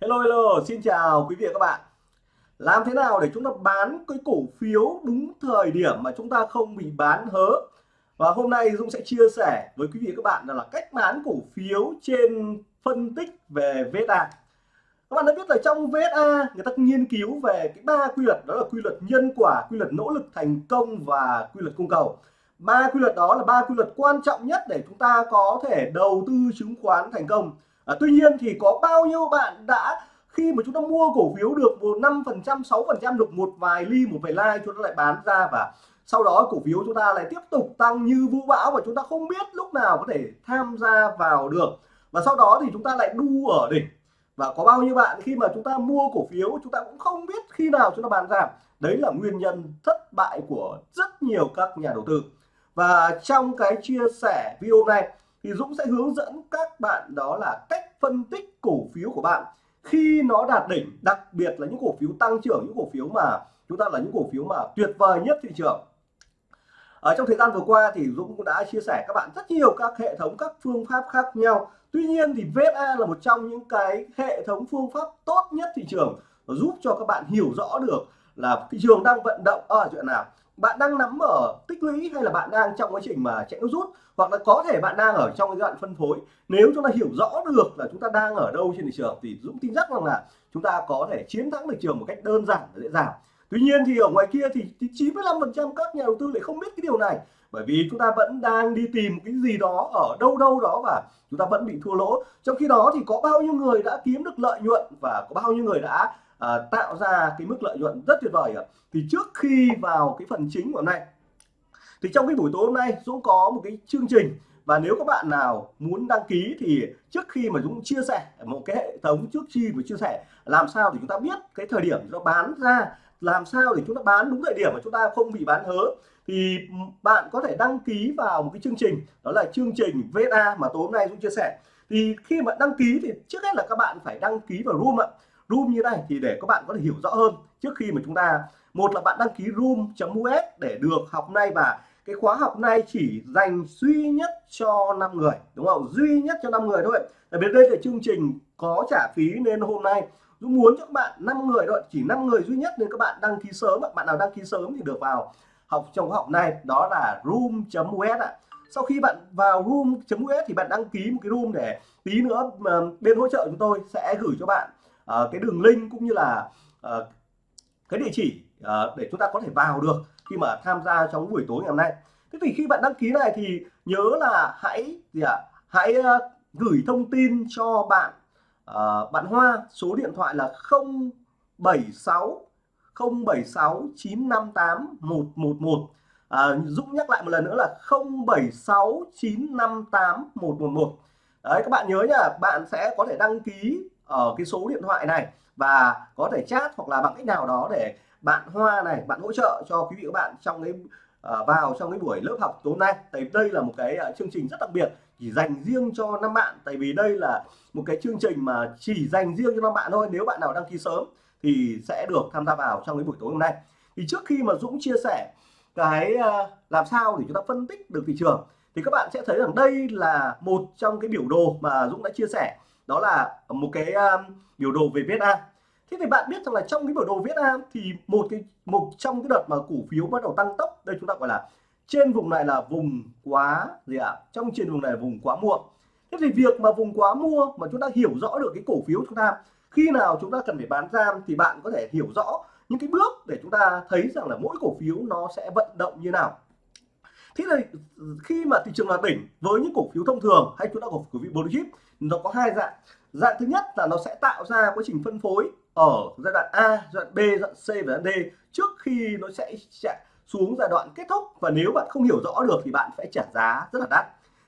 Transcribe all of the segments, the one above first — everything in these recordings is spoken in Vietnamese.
Hello hello, xin chào quý vị và các bạn. Làm thế nào để chúng ta bán cái cổ phiếu đúng thời điểm mà chúng ta không bị bán hớ? Và hôm nay Dũng sẽ chia sẻ với quý vị và các bạn là cách bán cổ phiếu trên phân tích về VSA. Các bạn đã biết là trong VSA người ta nghiên cứu về cái ba quy luật đó là quy luật nhân quả, quy luật nỗ lực thành công và quy luật cung cầu. Ba quy luật đó là ba quy luật quan trọng nhất để chúng ta có thể đầu tư chứng khoán thành công à, tuy nhiên thì có bao nhiêu bạn đã khi mà chúng ta mua cổ phiếu được một năm phần trăm sáu phần trăm được một vài ly một vài like chúng ta lại bán ra và sau đó cổ phiếu chúng ta lại tiếp tục tăng như vũ bão và chúng ta không biết lúc nào có thể tham gia vào được. Và sau đó thì chúng ta lại đu ở đỉnh. Và có bao nhiêu bạn khi mà chúng ta mua cổ phiếu chúng ta cũng không biết khi nào chúng ta bán ra. Đấy là nguyên nhân thất bại của rất nhiều các nhà đầu tư. Và trong cái chia sẻ video này thì Dũng sẽ hướng dẫn các bạn đó là cách phân tích cổ phiếu của bạn. Khi nó đạt đỉnh, đặc biệt là những cổ phiếu tăng trưởng, những cổ phiếu mà chúng ta là những cổ phiếu mà tuyệt vời nhất thị trường. Ở trong thời gian vừa qua thì Dũng cũng đã chia sẻ các bạn rất nhiều các hệ thống, các phương pháp khác nhau. Tuy nhiên thì VSA là một trong những cái hệ thống phương pháp tốt nhất thị trường, giúp cho các bạn hiểu rõ được là thị trường đang vận động. Ở chuyện nào? Bạn đang nắm ở tích lũy hay là bạn đang trong quá trình mà chạy nước rút? Hoặc là có thể bạn đang ở trong cái đoạn phân phối. Nếu chúng ta hiểu rõ được là chúng ta đang ở đâu trên thị trường thì Dũng tin chắc rằng là chúng ta có thể chiến thắng thị trường một cách đơn giản và dễ dàng. Tuy nhiên thì ở ngoài kia thì 95% các nhà đầu tư lại không biết cái điều này. Bởi vì chúng ta vẫn đang đi tìm cái gì đó ở đâu đâu đó và chúng ta vẫn bị thua lỗ. Trong khi đó thì có bao nhiêu người đã kiếm được lợi nhuận và có bao nhiêu người đã à, tạo ra cái mức lợi nhuận rất tuyệt vời ạ. Thì trước khi vào cái phần chính của hôm nay thì trong cái buổi tối hôm nay Dũng có một cái chương trình. Và nếu các bạn nào muốn đăng ký thì trước khi mà Dũng chia sẻ một cái hệ thống trước khi mà chia sẻ làm sao để chúng ta biết cái thời điểm nó bán ra làm sao để chúng ta bán đúng thời điểm mà chúng ta không bị bán hớ thì bạn có thể đăng ký vào một cái chương trình đó là chương trình VA mà tối hôm nay Dũng chia sẻ. Thì khi mà đăng ký thì trước hết là các bạn phải đăng ký vào room ạ room như này thì để các bạn có thể hiểu rõ hơn trước khi mà chúng ta, một là bạn đăng ký room.us để được học nay và cái khóa học này chỉ dành duy nhất cho 5 người, đúng không? Duy nhất cho 5 người thôi. Tại vì đây là chương trình có trả phí nên hôm nay Dũng muốn cho các bạn 5 người thôi, chỉ 5 người duy nhất nên các bạn đăng ký sớm bạn nào đăng ký sớm thì được vào học trong học này, đó là room.us ạ. Sau khi bạn vào room.us thì bạn đăng ký một cái room để tí nữa bên hỗ trợ chúng tôi sẽ gửi cho bạn uh, cái đường link cũng như là uh, cái địa chỉ uh, để chúng ta có thể vào được khi mà tham gia trong buổi tối ngày hôm nay. Thế thì khi bạn đăng ký này thì nhớ là hãy gì ạ? À, hãy uh, gửi thông tin cho bạn uh, bạn Hoa số điện thoại là 076 076 958 111 à, Dũng nhắc lại một lần nữa là 076 958 111 đấy các bạn nhớ nhá bạn sẽ có thể đăng ký ở cái số điện thoại này và có thể chat hoặc là bằng cách nào đó để bạn Hoa này bạn hỗ trợ cho quý vị các bạn trong cái uh, vào trong cái buổi lớp học tối nay. Tại đây là một cái uh, chương trình rất đặc biệt chỉ dành riêng cho năm bạn. Tại vì đây là một cái chương trình mà chỉ dành riêng cho năm bạn thôi. Nếu bạn nào đăng ký sớm thì sẽ được tham gia vào trong cái buổi tối hôm nay. Thì trước khi mà Dũng chia sẻ cái uh, làm sao để chúng ta phân tích được thị trường thì các bạn sẽ thấy rằng đây là một trong cái biểu đồ mà Dũng đã chia sẻ đó là một cái um, biểu đồ về VSA thế thì bạn biết rằng là trong cái biểu đồ VSA thì một cái một trong cái đợt mà cổ phiếu bắt đầu tăng tốc đây chúng ta gọi là trên vùng này là vùng quá gì ạ? À? trong trên vùng này là vùng quá mua thế thì việc mà vùng quá mua mà chúng ta hiểu rõ được cái cổ phiếu chúng ta khi nào chúng ta cần phải bán ra thì bạn có thể hiểu rõ những cái bước để chúng ta thấy rằng là mỗi cổ phiếu nó sẽ vận động như nào thế là khi mà thị trường là đỉnh với những cổ phiếu thông thường hay chúng ta cổ phiếu blue chip nó có hai dạng. Dạng thứ nhất là nó sẽ tạo ra quá trình phân phối ở giai đoạn A, giai đoạn B, giai đoạn C và giai đoạn D trước khi nó sẽ chạy xuống giai đoạn kết thúc. Và nếu bạn không hiểu rõ được thì bạn phải trả giá rất là đắt.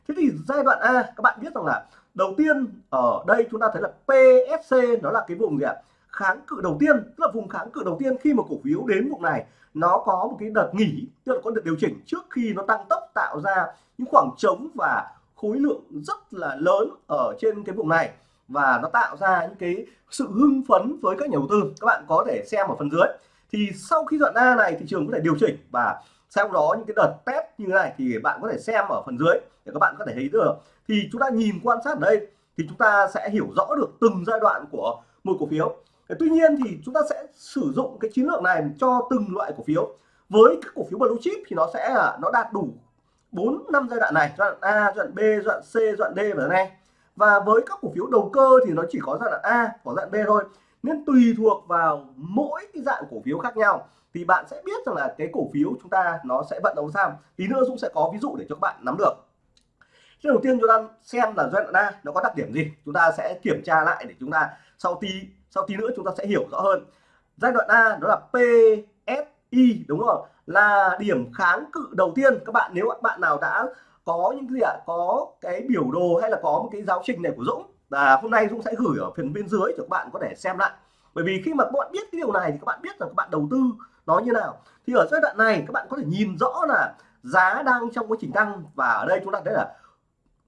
Thế thì giai đoạn A, các bạn biết rằng là đầu tiên ở đây chúng ta thấy là PSC nó là cái vùng gì ạ? Kháng cự đầu tiên, tức là vùng kháng cự đầu tiên khi mà cổ phiếu đến vùng này, nó có một cái đợt nghỉ, tức là có đợt điều chỉnh trước khi nó tăng tốc tạo ra những khoảng trống và khối lượng rất là lớn ở trên cái vùng này. Và nó tạo ra những cái sự hưng phấn với các nhà đầu tư. Các bạn có thể xem ở phần dưới. Thì sau khi đoạn A này, thị trường có thể điều chỉnh và sau đó những cái đợt test như thế này thì bạn có thể xem ở phần dưới để các bạn có thể thấy được. Thì chúng ta nhìn quan sát ở đây thì chúng ta sẽ hiểu rõ được từng giai đoạn của một cổ phiếu tuy nhiên thì chúng ta sẽ sử dụng cái chiến lược này cho từng loại cổ phiếu. Với các cổ phiếu blue chip thì nó sẽ là, nó đạt đủ 4 năm giai đoạn này, giai đoạn A, giai đoạn B, giai đoạn C, giai đoạn D và này e. và với các cổ phiếu đầu cơ thì nó chỉ có giai đoạn A, có giai đoạn B thôi. Nên tùy thuộc vào mỗi cái dạng cổ phiếu khác nhau. Thì bạn sẽ biết rằng là cái cổ phiếu chúng ta nó sẽ vận động sao. Tí nữa Dũng sẽ có ví dụ để cho các bạn nắm được. Thế đầu tiên chúng ta xem là giai đoạn A nó có đặc điểm gì. Chúng ta sẽ kiểm tra lại để chúng ta sau tí sau tí nữa chúng ta sẽ hiểu rõ hơn. Giai đoạn A đó là PSI đúng không là điểm kháng cự đầu tiên. Các bạn, nếu bạn nào đã có những gì ạ? Có cái biểu đồ hay là có một cái giáo trình này của Dũng, là hôm nay Dũng sẽ gửi ở phần bên dưới cho các bạn có thể xem lại. Bởi vì khi mà các bạn biết cái điều này thì các bạn biết rằng các bạn đầu tư nó như nào. Thì ở giai đoạn này các bạn có thể nhìn rõ là giá đang trong quá trình tăng. Và ở đây chúng ta thấy là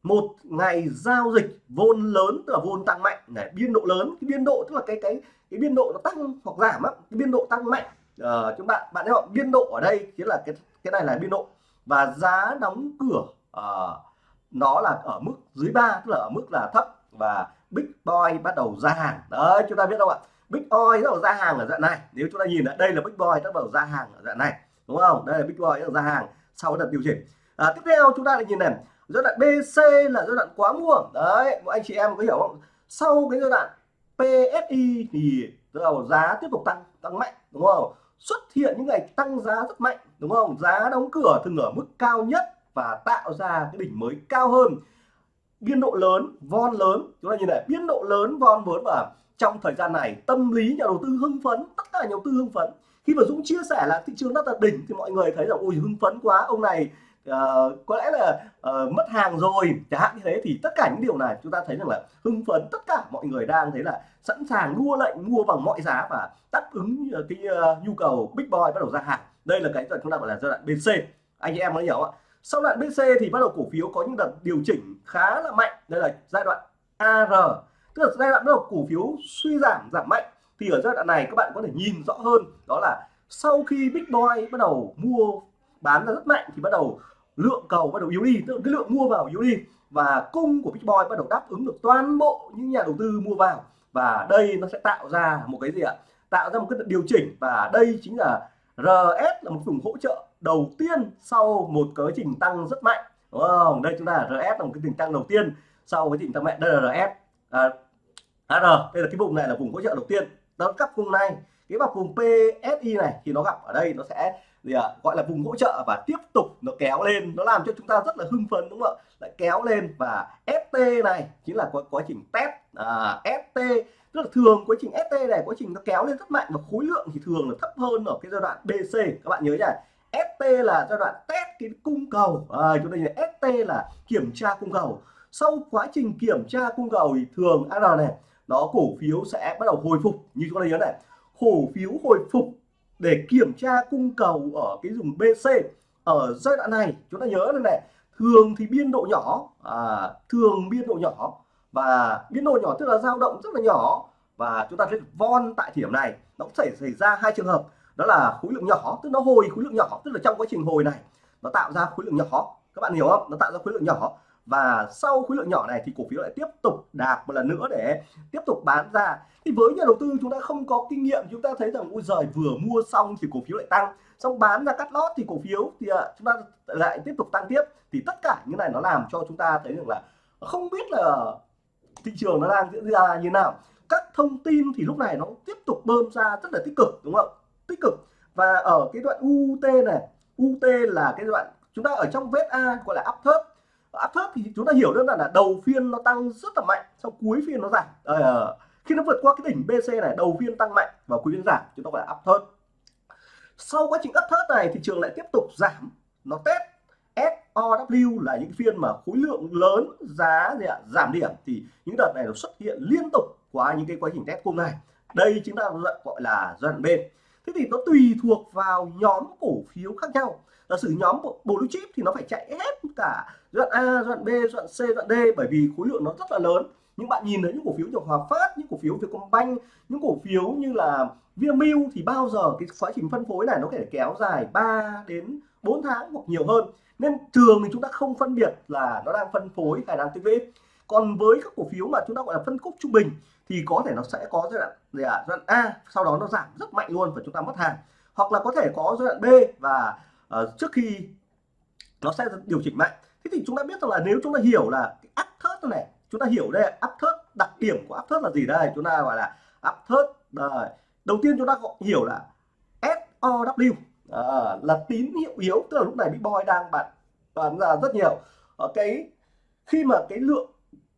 một ngày giao dịch vôn lớn tức là vôn tăng mạnh này biên độ lớn. Cái biên độ tức là cái cái cái biên độ nó tăng hoặc giảm á cái biên độ tăng mạnh. Uh, chúng bạn bạn thấy không? Biên độ ở đây chính là cái cái này là biên độ. Và giá đóng cửa uh, nó là ở mức dưới ba tức là ở mức là thấp. Và big boy bắt đầu ra hàng. Đấy chúng ta biết không ạ? Big boy bắt đầu ra hàng ở dạng này. Nếu chúng ta nhìn lại đây là big boy bắt đầu ra hàng ở dạng này. Đúng không? Đây là big boy bắt đầu ra hàng sau đợt điều chỉnh. À, tiếp theo chúng ta lại nhìn này giai đoạn BC là giai đoạn quá mua đấy mọi anh chị em có hiểu không? Sau cái giai đoạn PSI thì đầu giá tiếp tục tăng tăng mạnh đúng không? Xuất hiện những ngày tăng giá rất mạnh đúng không? Giá đóng cửa thường ở mức cao nhất và tạo ra cái đỉnh mới cao hơn. Biên độ lớn von lớn. Chúng ta nhìn này biên độ lớn von lớn và trong thời gian này tâm lý nhà đầu tư hưng phấn tất cả nhà đầu tư hưng phấn. Khi mà Dũng chia sẻ là thị trường đã là đỉnh thì mọi người thấy là ui hưng phấn quá ông này uh, có lẽ là uh, mất hàng rồi. Chẳng hạn như thế thì tất cả những điều này chúng ta thấy rằng là hưng phấn tất cả mọi người đang thấy là sẵn sàng mua lệnh mua bằng mọi giá và đáp ứng ờ, cái uh, nhu cầu big boy bắt đầu ra hàng. Đây là cái chúng ta gọi là giai đoạn BC anh chị em có hiểu không ạ. Sau đoạn BC thì bắt đầu cổ phiếu có những đợt điều chỉnh khá là mạnh. Đây là giai đoạn AR tức là giai đoạn bắt đầu cổ phiếu suy giảm giảm mạnh. Thì ở giai đoạn này các bạn có thể nhìn rõ hơn đó là sau khi big boy bắt đầu mua bán ra rất mạnh thì bắt đầu lượng cầu bắt đầu yếu đi tức là cái lượng mua vào yếu đi và cung của big boy bắt đầu đáp ứng được toàn bộ những nhà đầu tư mua vào. Và đây nó sẽ tạo ra một cái gì ạ? Tạo ra một cái điều chỉnh và đây chính là RS là một vùng hỗ trợ đầu tiên sau một quá trình tăng rất mạnh. Đúng không? Đây chúng ta là RS là một cái trình tăng đầu tiên sau quá trình tăng mạnh. Đây là RS à, AR đây là cái vùng này là vùng hỗ trợ đầu tiên. Đó cấp vùng này cái vào vùng PSI này thì nó gặp ở đây nó sẽ gì ạ? À, gọi là vùng hỗ trợ và tiếp tục nó kéo lên nó làm cho chúng ta rất là hưng phấn đúng không ạ? Lại kéo lên và ST này chính là quá, quá trình test à, ST tức là thường quá trình ST này quá trình nó kéo lên rất mạnh và khối lượng thì thường là thấp hơn ở cái giai đoạn BC các bạn nhớ nhá ST là giai đoạn test cái cung cầu. À, chúng ta nhìn ST là kiểm tra cung cầu. Sau quá trình kiểm tra cung cầu thì thường AR này nó cổ phiếu sẽ bắt đầu hồi phục. Như chúng ta nhớ này cổ phiếu hồi phục để kiểm tra cung cầu ở cái vùng BC ở giai đoạn này. Chúng ta nhớ này này thường thì biên độ nhỏ à, thường biên độ nhỏ và biên độ nhỏ tức là dao động rất là nhỏ. Và chúng ta thấy von tại điểm này nó cũng xảy xảy ra hai trường hợp. Đó là khối lượng nhỏ tức nó hồi khối lượng nhỏ tức là trong quá trình hồi này nó tạo ra khối lượng nhỏ. Các bạn hiểu không? Nó tạo ra khối lượng nhỏ và sau khối lượng nhỏ này thì cổ phiếu lại tiếp tục đạp một lần nữa để tiếp tục bán ra. Thì với nhà đầu tư chúng ta không có kinh nghiệm, chúng ta thấy rằng ui giời, vừa mua xong thì cổ phiếu lại tăng. Xong bán ra cắt lót thì cổ phiếu thì à, chúng ta lại tiếp tục tăng tiếp. Thì tất cả những này nó làm cho chúng ta thấy được là không biết là thị trường nó đang diễn ra như nào. Các thông tin thì lúc này nó tiếp tục bơm ra rất là tích cực, đúng không? Tích cực. Và ở cái đoạn UT này UT là cái đoạn chúng ta ở trong vết A, gọi là áp thấp áp thấp thì chúng ta hiểu đơn giản là đầu phiên nó tăng rất là mạnh sau cuối phiên nó giảm. À, khi nó vượt qua cái đỉnh BC này đầu phiên tăng mạnh và cuối phiên giảm chúng ta gọi là áp thấp sau quá trình áp thấp này thị trường lại tiếp tục giảm nó test. SOW là những phiên mà khối lượng lớn giá gì ạ giảm điểm. Thì những đợt này nó xuất hiện liên tục qua những cái quá trình test cung này đây chính là gọi là giai đoạn bên thế thì nó tùy thuộc vào nhóm cổ phiếu khác nhau. Là sử nhóm blue chip thì nó phải chạy hết cả đoạn A đoạn B đoạn C đoạn D bởi vì khối lượng nó rất là lớn. Những bạn nhìn thấy những cổ phiếu như Hòa Phát những cổ phiếu Vietcombank những cổ phiếu như là Vinamilk thì bao giờ cái quá trình phân phối này nó có thể kéo dài 3 đến 4 tháng hoặc nhiều hơn. Nên thường thì chúng ta không phân biệt là nó đang phân phối hay đang tích lũy. Còn với các cổ phiếu mà chúng ta gọi là phân khúc trung bình thì có thể nó sẽ có giai đoạn gì giai đoạn A sau đó nó giảm rất mạnh luôn và chúng ta mất hàng. Hoặc là có thể có giai đoạn B và uh, trước khi nó sẽ điều chỉnh mạnh thế thì chúng ta biết rằng là nếu chúng ta hiểu là cái áp thớt này chúng ta hiểu đây áp thớt đặc điểm của áp thớt là gì đây chúng ta gọi là áp thớt đây. đầu tiên chúng ta hiểu là SOW à, là tín hiệu yếu tức là lúc này bitcoin đang bạn bán ra rất nhiều ở cái khi mà cái lượng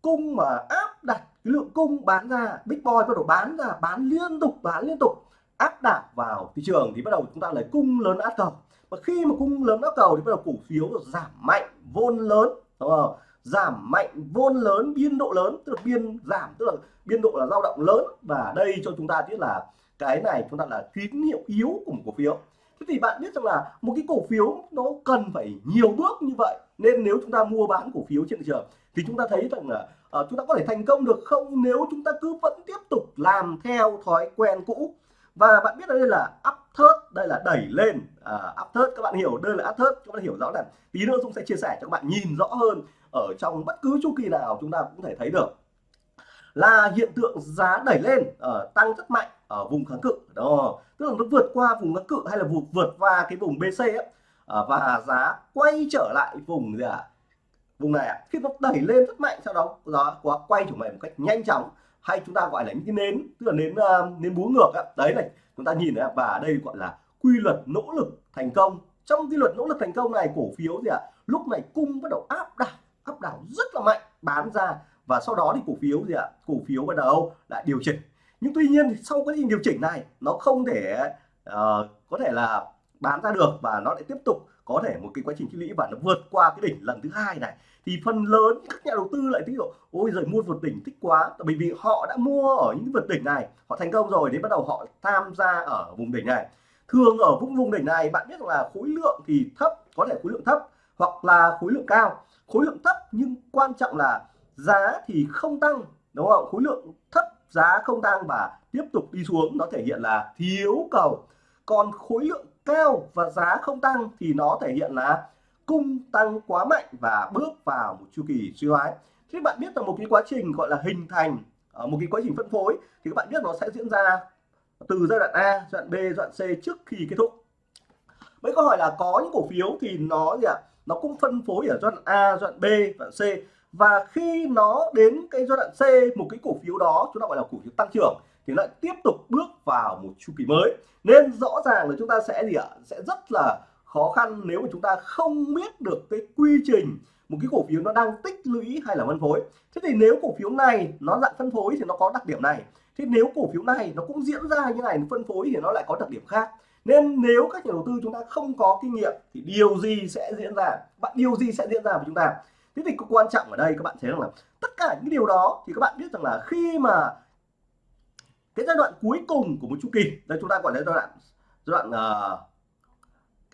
cung mà áp đặt cái lượng cung bán ra bitcoin bắt đầu bán ra bán liên tục bán liên tục áp đảo vào thị trường thì bắt đầu chúng ta lấy cung lớn áp cầu và khi mà cung lớn áp cầu thì bắt đầu cổ phiếu giảm mạnh vôn lớn đúng không? Giảm mạnh vôn lớn biên độ lớn tức là biên giảm tức là biên độ là dao động lớn. Và đây cho chúng ta biết là cái này chúng ta là tín hiệu yếu của một cổ phiếu. Thế thì bạn biết rằng là một cái cổ phiếu nó cần phải nhiều bước như vậy. Nên nếu chúng ta mua bán cổ phiếu trên thị trường thì chúng ta thấy rằng là uh, chúng ta có thể thành công được không nếu chúng ta cứ vẫn tiếp tục làm theo thói quen cũ. Và bạn biết đây là up thớt đây là đẩy lên à, up thớt các bạn hiểu đây là áp thớt các bạn hiểu rõ là tí nữa Dũng sẽ chia sẻ cho các bạn nhìn rõ hơn ở trong bất cứ chu kỳ nào chúng ta cũng thể thấy được. Là hiện tượng giá đẩy lên uh, tăng rất mạnh ở vùng kháng cự. Đó tức là nó vượt qua vùng kháng cự hay là vượt vượt qua cái vùng BC ấy, uh, và giá quay trở lại vùng gì ạ? À? vùng này khi nó đẩy lên rất mạnh sau đó giá quá quay trở lại một cách nhanh chóng hay chúng ta gọi là những cái nến tức là nến uh, nến búa ngược á. đấy này chúng ta nhìn này và đây gọi là quy luật nỗ lực thành công trong quy luật nỗ lực thành công này cổ phiếu gì ạ à? lúc này cung bắt đầu áp đảo áp đảo rất là mạnh bán ra và sau đó thì cổ phiếu gì ạ à? cổ phiếu bắt đầu lại điều chỉnh nhưng tuy nhiên thì sau cái điều chỉnh này nó không thể uh, có thể là bán ra được và nó lại tiếp tục có thể một cái quá trình tích lũy và nó vượt qua cái đỉnh lần thứ hai này thì phần lớn các nhà đầu tư lại thích độ ôi giời, mua vượt đỉnh thích quá. Bởi vì họ đã mua ở những vượt đỉnh này, họ thành công rồi, đến bắt đầu họ tham gia ở vùng đỉnh này. Thường ở vùng vùng đỉnh này, bạn biết là khối lượng thì thấp, có thể khối lượng thấp hoặc là khối lượng cao. Khối lượng thấp nhưng quan trọng là giá thì không tăng, đúng không? Khối lượng thấp, giá không tăng và tiếp tục đi xuống, nó thể hiện là thiếu cầu. Còn khối lượng cao và giá không tăng thì nó thể hiện là cung tăng quá mạnh và bước vào một chu kỳ suy thoái Thì bạn biết là một cái quá trình gọi là hình thành ở một cái quá trình phân phối thì các bạn biết nó sẽ diễn ra từ giai đoạn A, giai đoạn B, giai đoạn C trước khi kết thúc. Mấy câu hỏi là có những cổ phiếu thì nó gì ạ? À, nó cũng phân phối ở giai đoạn A, giai đoạn B, giai đoạn C và khi nó đến cái giai đoạn C một cái cổ phiếu đó chúng ta gọi là cổ phiếu tăng trưởng thì lại tiếp tục bước vào một chu kỳ mới nên rõ ràng là chúng ta sẽ gì ạ sẽ rất là khó khăn nếu mà chúng ta không biết được cái quy trình một cái cổ phiếu nó đang tích lũy hay là phân phối. Thế thì nếu cổ phiếu này nó dạng phân phối thì nó có đặc điểm này. Thế nếu cổ phiếu này nó cũng diễn ra như này phân phối thì nó lại có đặc điểm khác. Nên nếu các nhà đầu tư chúng ta không có kinh nghiệm thì điều gì sẽ diễn ra? Bạn điều gì sẽ diễn ra với chúng ta? Thế thì quan trọng ở đây các bạn thấy rằng là tất cả những điều đó thì các bạn biết rằng là khi mà cái giai đoạn cuối cùng của một chu kỳ đây chúng ta gọi là giai đoạn giai đoạn uh,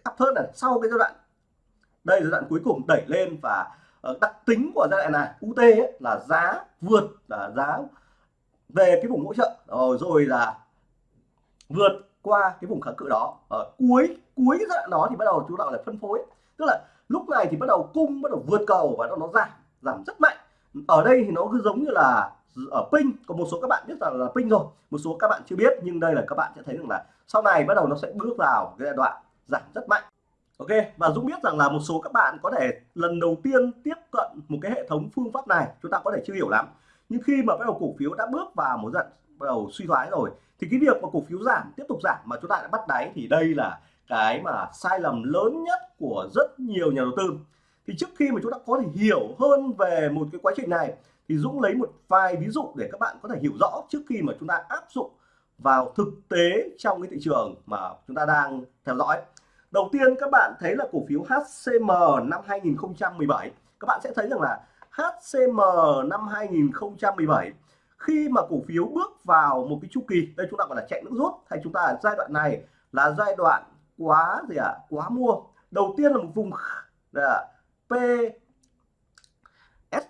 thấp hơn này sau cái giai đoạn. Đây giai đoạn cuối cùng đẩy lên và ờ, đặc tính của giai đoạn này UT ấy, là giá vượt là giá về cái vùng hỗ trợ. Rồi, rồi là vượt qua cái vùng kháng cự đó. Ở cuối cuối giai đoạn đó thì bắt đầu chú đạo lại phân phối. Tức là lúc này thì bắt đầu cung bắt đầu vượt cầu và nó nó giảm giảm rất mạnh. Ở đây thì nó cứ giống như là ở pin có một số các bạn biết rằng là pin rồi một số các bạn chưa biết nhưng đây là các bạn sẽ thấy rằng là sau này bắt đầu nó sẽ bước vào cái giai đoạn giảm rất mạnh. Ok, và Dũng biết rằng là một số các bạn có thể lần đầu tiên tiếp cận một cái hệ thống phương pháp này, chúng ta có thể chưa hiểu lắm. Nhưng khi mà bắt đầu cổ phiếu đã bước vào một giai bắt đầu suy thoái rồi, thì cái việc mà cổ phiếu giảm, tiếp tục giảm mà chúng ta đã bắt đáy thì đây là cái mà sai lầm lớn nhất của rất nhiều nhà đầu tư. Thì trước khi mà chúng ta có thể hiểu hơn về một cái quá trình này, thì Dũng lấy một vài ví dụ để các bạn có thể hiểu rõ trước khi mà chúng ta áp dụng vào thực tế trong cái thị trường mà chúng ta đang theo dõi đầu tiên các bạn thấy là cổ phiếu HCM năm 2017 các bạn sẽ thấy rằng là HCM năm 2017 khi mà cổ phiếu bước vào một cái chu kỳ, đây chúng ta gọi là chạy nước rút, hay chúng ta giai đoạn này là giai đoạn quá gì ạ? À? quá mua. Đầu tiên là một vùng là P S.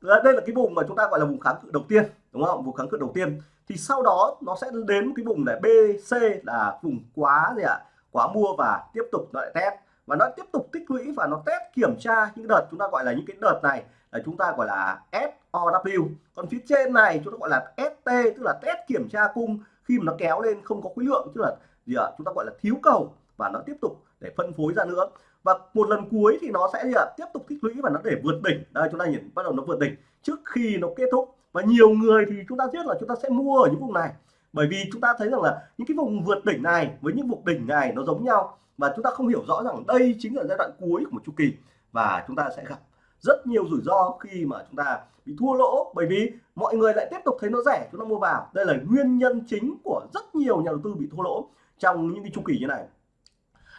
Đây là cái vùng mà chúng ta gọi là vùng kháng cự đầu tiên, đúng không? Vùng kháng cự đầu tiên thì sau đó nó sẽ đến cái vùng này BC là vùng quá gì ạ? À? quá mua và tiếp tục nó lại test. Và nó tiếp tục tích lũy và nó test kiểm tra những đợt chúng ta gọi là những cái đợt này là chúng ta gọi là SOW còn phía trên này chúng ta gọi là ST tức là test kiểm tra cung khi mà nó kéo lên không có khối lượng, tức là gì ạ? Chúng ta gọi là thiếu cầu và nó tiếp tục để phân phối ra nữa. Và một lần cuối thì nó sẽ gì ạ? Tiếp tục tích lũy và nó để vượt đỉnh. Đây, chúng ta nhìn, bắt đầu nó vượt đỉnh trước khi nó kết thúc và nhiều người thì chúng ta biết là chúng ta sẽ mua ở những vùng này. Bởi vì chúng ta thấy rằng là những cái vùng vượt đỉnh này với những vùng đỉnh này nó giống nhau. Và chúng ta không hiểu rõ rằng đây chính là giai đoạn cuối của một chu kỳ. Và chúng ta sẽ gặp rất nhiều rủi ro khi mà chúng ta bị thua lỗ. Bởi vì mọi người lại tiếp tục thấy nó rẻ, chúng ta mua vào. Đây là nguyên nhân chính của rất nhiều nhà đầu tư bị thua lỗ trong những cái chu kỳ như này.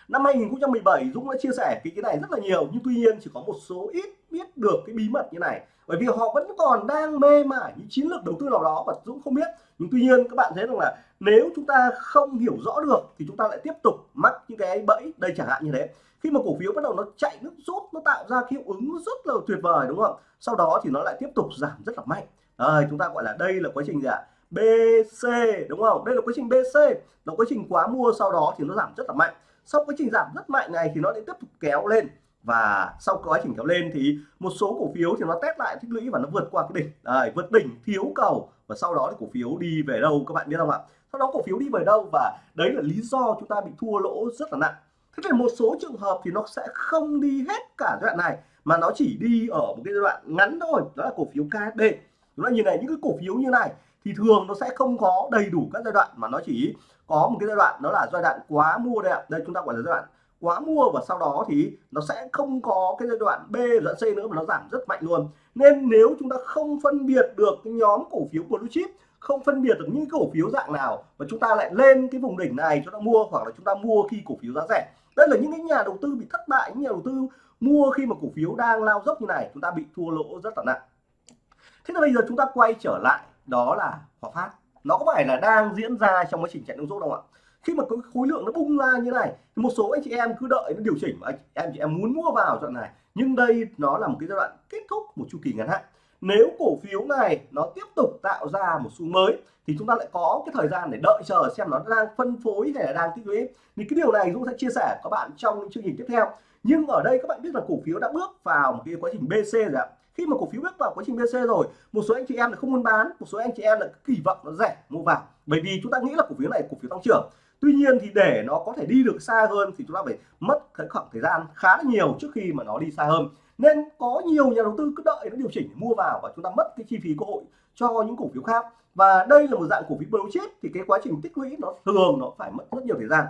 Năm 2017 Dũng đã chia sẻ cái cái này rất là nhiều. Nhưng tuy nhiên chỉ có một số ít biết được cái bí mật như này bởi vì họ vẫn còn đang mê mải những chiến lược đầu tư nào đó và Dũng không biết. Nhưng tuy nhiên các bạn thấy rằng là nếu chúng ta không hiểu rõ được thì chúng ta lại tiếp tục mắc những cái bẫy đây chẳng hạn như thế. Khi mà cổ phiếu bắt đầu nó chạy nước rút nó tạo ra hiệu ứng rất là tuyệt vời đúng không? Sau đó thì nó lại tiếp tục giảm rất là mạnh. À, chúng ta gọi là đây là quá trình gì ạ? BC đúng không? Đây là quá trình BC là quá trình quá mua sau đó thì nó giảm rất là mạnh. Sau quá trình giảm rất mạnh này thì nó lại tiếp tục kéo lên và sau quá trình kéo lên thì một số cổ phiếu thì nó test lại tích lũy và nó vượt qua cái đỉnh. Đấy, vượt đỉnh thiếu cầu. Và sau đó thì cổ phiếu đi về đâu các bạn biết không ạ? Sau đó cổ phiếu đi về đâu và đấy là lý do chúng ta bị thua lỗ rất là nặng. Thế thì một số trường hợp thì nó sẽ không đi hết cả giai đoạn này mà nó chỉ đi ở một cái giai đoạn ngắn thôi đó là cổ phiếu KSD chúng ta nhìn này những cái cổ phiếu như này thì thường nó sẽ không có đầy đủ các giai đoạn mà nó chỉ có một cái giai đoạn đó là giai đoạn quá mua đây ạ. Đây chúng ta gọi là giai đoạn quá mua và sau đó thì nó sẽ không có cái giai đoạn B đoạn C nữa mà nó giảm rất mạnh luôn. Nên nếu chúng ta không phân biệt được cái nhóm cổ phiếu blue chip, không phân biệt được những cổ phiếu dạng nào và chúng ta lại lên cái vùng đỉnh này chúng ta mua hoặc là chúng ta mua khi cổ phiếu giá rẻ. Đây là những cái nhà đầu tư bị thất bại, những nhà đầu tư mua khi mà cổ phiếu đang lao dốc như này, chúng ta bị thua lỗ rất là nặng. Thế là bây giờ chúng ta quay trở lại, đó là Hòa Phát. Nó có phải là đang diễn ra trong quá trình chạy nước rút không ạ? Khi mà có khối lượng nó bung ra như này, một số anh chị em cứ đợi nó điều chỉnh mà anh em chị em muốn mua vào đoạn này. Nhưng đây nó là một cái giai đoạn kết thúc một chu kỳ ngắn hạn. Nếu cổ phiếu này nó tiếp tục tạo ra một xu mới, thì chúng ta lại có cái thời gian để đợi chờ xem nó đang phân phối hay là đang tích lũy. Thì cái điều này Dũng sẽ chia sẻ các bạn trong những chương trình tiếp theo. Nhưng ở đây các bạn biết là cổ phiếu đã bước vào một cái quá trình BC rồi ạ. Khi mà cổ phiếu bước vào quá trình BC rồi, một số anh chị em là không muốn bán, một số anh chị em là kỳ vọng nó rẻ, mua vào. Bởi vì chúng ta nghĩ là cổ phiếu này cổ phiếu tăng trưởng tuy nhiên thì để nó có thể đi được xa hơn thì chúng ta phải mất cái khoảng thời gian khá nhiều trước khi mà nó đi xa hơn. Nên có nhiều nhà đầu tư cứ đợi nó điều chỉnh để mua vào và chúng ta mất cái chi phí cơ hội cho những cổ phiếu khác. Và đây là một dạng cổ phiếu blue chip thì cái quá trình tích lũy nó thường nó phải mất rất nhiều thời gian.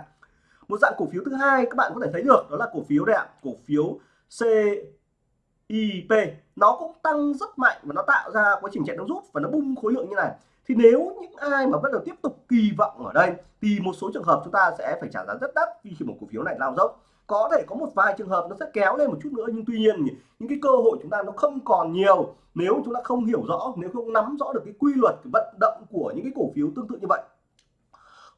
Một dạng cổ phiếu thứ hai các bạn có thể thấy được đó là cổ phiếu đây ạ, cổ phiếu CIP nó cũng tăng rất mạnh và nó tạo ra quá trình chạy nó rút và nó bung khối lượng như này thì nếu những ai mà vẫn là tiếp tục kỳ vọng ở đây, thì một số trường hợp chúng ta sẽ phải trả giá rất đắt khi một cổ phiếu này lao dốc. Có thể có một vài trường hợp nó sẽ kéo lên một chút nữa, nhưng tuy nhiên những cái cơ hội chúng ta nó không còn nhiều. Nếu chúng ta không hiểu rõ, nếu không nắm rõ được cái quy luật, cái vận động của những cái cổ phiếu tương tự như vậy.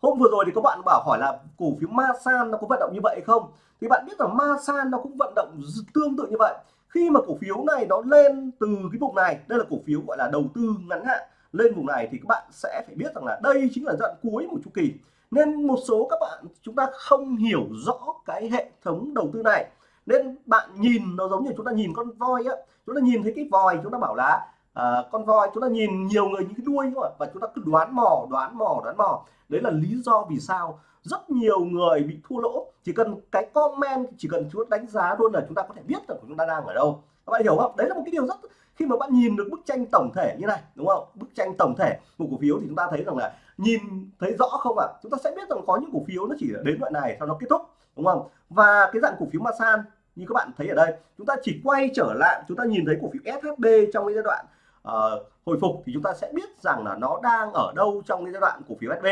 Hôm vừa rồi thì các bạn bảo hỏi là cổ phiếu Masan nó có vận động như vậy không? Thì bạn biết rằng Masan nó cũng vận động tương tự như vậy. Khi mà cổ phiếu này nó lên từ cái vùng này, đây là cổ phiếu gọi là đầu tư ngắn hạn lên vùng này thì các bạn sẽ phải biết rằng là đây chính là đoạn cuối một chu kỳ. Nên một số các bạn chúng ta không hiểu rõ cái hệ thống đầu tư này. Nên bạn nhìn nó giống như chúng ta nhìn con voi á. Chúng ta nhìn thấy cái vòi chúng ta bảo là à, con voi chúng ta nhìn nhiều người những cái đuôi thôi và chúng ta cứ đoán mò đoán mò đoán mò. Đấy là lý do vì sao rất nhiều người bị thua lỗ. Chỉ cần cái comment chỉ cần chúng ta đánh giá luôn là chúng ta có thể biết là chúng ta đang ở đâu. Các bạn hiểu không? Đấy là một cái điều rất khi mà bạn nhìn được bức tranh tổng thể như này đúng không? Bức tranh tổng thể một cổ phiếu thì chúng ta thấy rằng là nhìn thấy rõ không ạ? À? chúng ta sẽ biết rằng có những cổ phiếu nó chỉ đến đoạn này sau nó kết thúc đúng không? Và cái dạng cổ phiếu Masan như các bạn thấy ở đây chúng ta chỉ quay trở lại chúng ta nhìn thấy cổ phiếu SHB trong cái giai đoạn uh, hồi phục thì chúng ta sẽ biết rằng là nó đang ở đâu trong cái giai đoạn cổ phiếu shb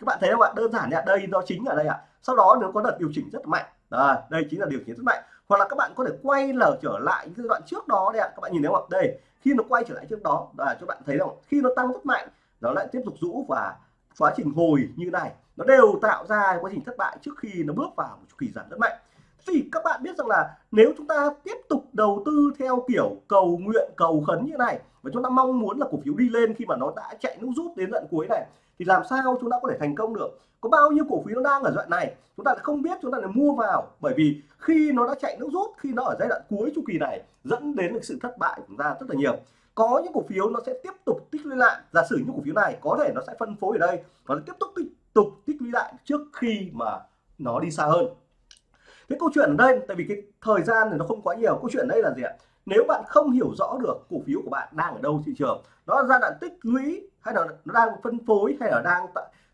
các bạn thấy không ạ? Đơn giản ạ đây nó chính ở đây ạ. Sau đó nó có đợt điều chỉnh rất mạnh à, đây chính là điều chỉnh rất mạnh hoặc là các bạn có thể quay lở trở lại những giai đoạn trước đó đây ạ. Các bạn nhìn thấy không ạ? Đây, khi nó quay trở lại trước đó là cho bạn thấy không khi nó tăng rất mạnh, nó lại tiếp tục rũ và quá trình hồi như này. Nó đều tạo ra quá trình thất bại trước khi nó bước vào một chu kỳ giảm rất mạnh. Thì các bạn biết rằng là nếu chúng ta tiếp tục đầu tư theo kiểu cầu nguyện, cầu khấn như này, và chúng ta mong muốn là cổ phiếu đi lên khi mà nó đã chạy nước rút đến tận cuối này thì làm sao chúng ta có thể thành công được? Có bao nhiêu cổ phiếu nó đang ở đoạn này? Chúng ta lại không biết, chúng ta lại mua vào. Bởi vì khi nó đã chạy nước rút, khi nó ở giai đoạn cuối chu kỳ này, dẫn đến sự thất bại của chúng ta rất là nhiều. Có những cổ phiếu nó sẽ tiếp tục tích lũy lại. Giả sử những cổ phiếu này, có thể nó sẽ phân phối ở đây và nó tiếp tục tích tục tích lũy lại trước khi mà nó đi xa hơn. Cái câu chuyện ở đây, tại vì cái thời gian thì nó không quá nhiều. Câu chuyện ở đây là gì ạ? Nếu bạn không hiểu rõ được cổ phiếu của bạn đang ở đâu thị trường nó giai đoạn tích lũy hay là nó đang phân phối hay là đang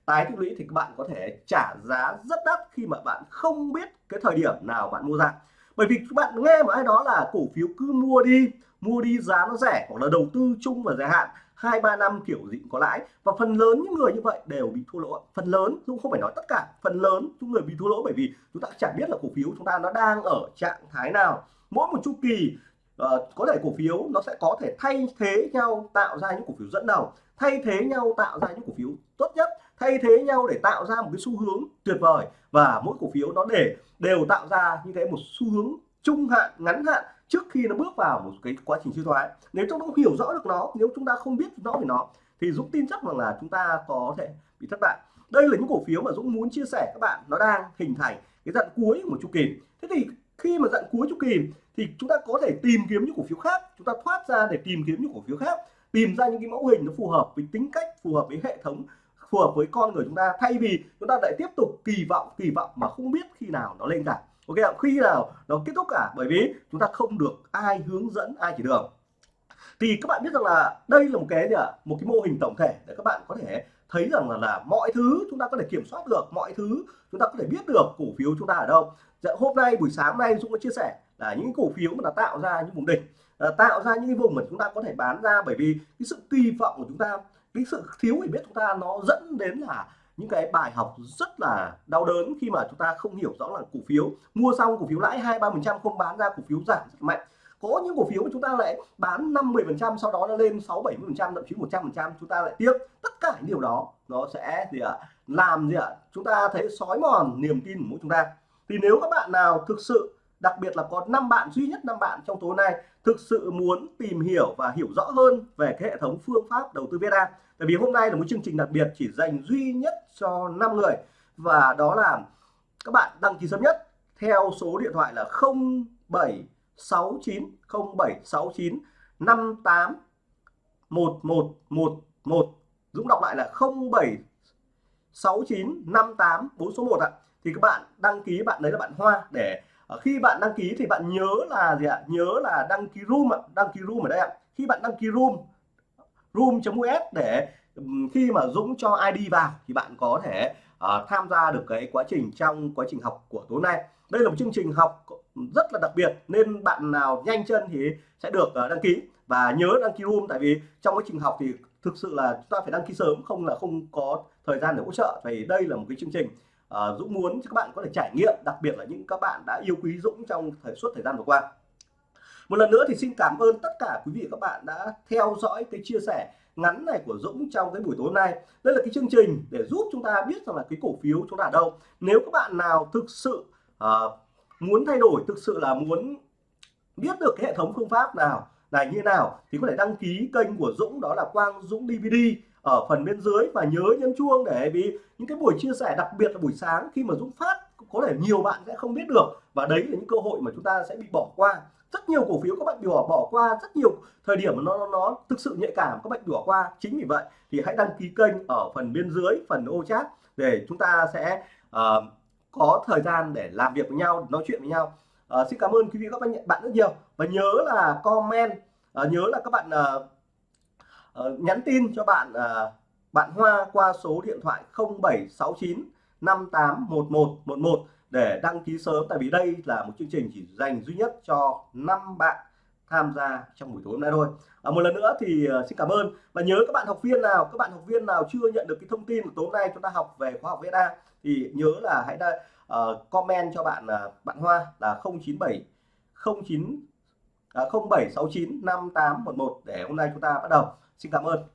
tái tích lũy thì các bạn có thể trả giá rất đắt khi mà bạn không biết cái thời điểm nào bạn mua ra. Bởi vì các bạn nghe một ai đó là cổ phiếu cứ mua đi mua đi giá nó rẻ hoặc là đầu tư chung và dài hạn hai, ba năm kiểu gì có lãi. Và phần lớn những người như vậy đều bị thua lỗ phần lớn, cũng không phải nói tất cả, phần lớn những người bị thua lỗ bởi vì chúng ta chẳng biết là cổ phiếu chúng ta nó đang ở trạng thái nào. Mỗi một chu kỳ uh, có thể cổ phiếu nó sẽ có thể thay thế nhau tạo ra những cổ phiếu dẫn đầu thay thế nhau tạo ra những cổ phiếu tốt nhất thay thế nhau để tạo ra một cái xu hướng tuyệt vời. Và mỗi cổ phiếu nó để đều tạo ra như thế một xu hướng trung hạn ngắn hạn trước khi nó bước vào một cái quá trình suy thoái. Nếu chúng ta không hiểu rõ được nó nếu chúng ta không biết rõ về nó thì Dũng tin chắc rằng là chúng ta có thể bị thất bại. Đây là những cổ phiếu mà Dũng muốn chia sẻ các bạn. Nó đang hình thành cái dặn cuối của chu kỳ. Thế thì khi mà dặn cuối chu kỳ thì chúng ta có thể tìm kiếm những cổ phiếu khác, chúng ta thoát ra để tìm kiếm những cổ phiếu khác, tìm ra những cái mẫu hình nó phù hợp với tính cách, phù hợp với hệ thống, phù hợp với con người chúng ta. Thay vì chúng ta lại tiếp tục kỳ vọng kỳ vọng mà không biết khi nào nó lên cả. Ok ạ, khi nào nó kết thúc cả? Bởi vì chúng ta không được ai hướng dẫn, ai chỉ đường thì các bạn biết rằng là đây là một cái gì ạ? Một cái mô hình tổng thể để các bạn có thể thấy rằng là, là mọi thứ chúng ta có thể kiểm soát được mọi thứ chúng ta có thể biết được cổ phiếu chúng ta ở đâu. Dạ, hôm nay buổi sáng nay Dũng có chia sẻ là những cổ phiếu mà đã tạo ra những vùng đỉnh ờ, tạo ra những cái vùng mà chúng ta có thể bán ra bởi vì cái sự kỳ vọng của chúng ta cái sự thiếu hiểu biết chúng ta nó dẫn đến là những cái bài học rất là đau đớn khi mà chúng ta không hiểu rõ là cổ phiếu mua xong cổ phiếu lãi hai ba phần trăm không bán ra cổ phiếu giảm rất mạnh có những cổ phiếu mà chúng ta lại bán 50 phần trăm, sau đó nó lên 6 70 phần trăm, thậm chí 100 phần trăm, chúng ta lại tiếc tất cả những điều đó. Nó sẽ gì ạ? Làm gì ạ? Chúng ta thấy sói mòn niềm tin của mỗi chúng ta. Thì nếu các bạn nào thực sự, đặc biệt là có 5 bạn, duy nhất 5 bạn trong tối nay, thực sự muốn tìm hiểu và hiểu rõ hơn về cái hệ thống phương pháp đầu tư Việt Nam tại vì hôm nay là một chương trình đặc biệt chỉ dành duy nhất cho 5 người, và đó là các bạn đăng ký sớm nhất theo số điện thoại là 0769 0769 58 1111 Dũng đọc lại là 0769 58 4 số 1 ạ. Thì các bạn đăng ký bạn đấy là bạn Hoa. Để ờ, khi bạn đăng ký thì bạn nhớ là gì ạ? Nhớ là đăng ký room ạ. Đăng ký room ở đây ạ. Khi bạn đăng ký room room.us để khi mà Dũng cho ID vào thì bạn có thể uh, tham gia được cái quá trình trong quá trình học của tối nay. Đây là một chương trình học rất là đặc biệt nên bạn nào nhanh chân thì sẽ được ờ, đăng ký. Và nhớ đăng ký room tại vì trong quá trình học thì thực sự là chúng ta phải đăng ký sớm không là không có thời gian để hỗ trợ vì đây là một cái chương trình uh, Dũng muốn cho các bạn có thể trải nghiệm đặc biệt là những các bạn đã yêu quý Dũng trong thời suốt thời gian vừa qua. Một lần nữa thì xin cảm ơn tất cả quý vị các bạn đã theo dõi cái chia sẻ ngắn này của Dũng trong cái buổi tối nay. Đây là cái chương trình để giúp chúng ta biết rằng là cái cổ phiếu chúng ta ở đâu. Nếu các bạn nào thực sự uh, muốn thay đổi thực sự là muốn biết được cái hệ thống phương pháp nào này như nào thì có thể đăng ký kênh của Dũng đó là Quang Dũng DVD ở phần bên dưới. Và nhớ nhấn chuông để vì những cái buổi chia sẻ đặc biệt là buổi sáng khi mà Dũng phát có thể nhiều bạn sẽ không biết được. Và đấy là những cơ hội mà chúng ta sẽ bị bỏ qua. Rất nhiều cổ phiếu các bạn bị bỏ bỏ qua rất nhiều thời điểm mà nó, nó nó thực sự nhạy cảm các bạn bị bỏ qua. Chính vì vậy thì hãy đăng ký kênh ở phần bên dưới phần ô chat để chúng ta sẽ uh, có thời gian để làm việc với nhau nói chuyện với nhau. Uh, xin cảm ơn quý vị các bạn bạn rất nhiều. Và nhớ là comment uh, nhớ là các bạn uh, uh, nhắn tin cho bạn uh, bạn Hoa qua số điện thoại 0769 581111 để đăng ký sớm. Tại vì đây là một chương trình chỉ dành duy nhất cho 5 bạn tham gia trong buổi tối hôm nay thôi. À, một lần nữa thì ờ, xin cảm ơn. Và nhớ các bạn học viên nào các bạn học viên nào chưa nhận được cái thông tin của tối nay chúng ta học về khóa học VSA thì nhớ là hãy đa, uh, comment cho bạn uh, bạn Hoa là 097 09 uh, 0769 5811 để hôm nay chúng ta bắt đầu. Xin cảm ơn.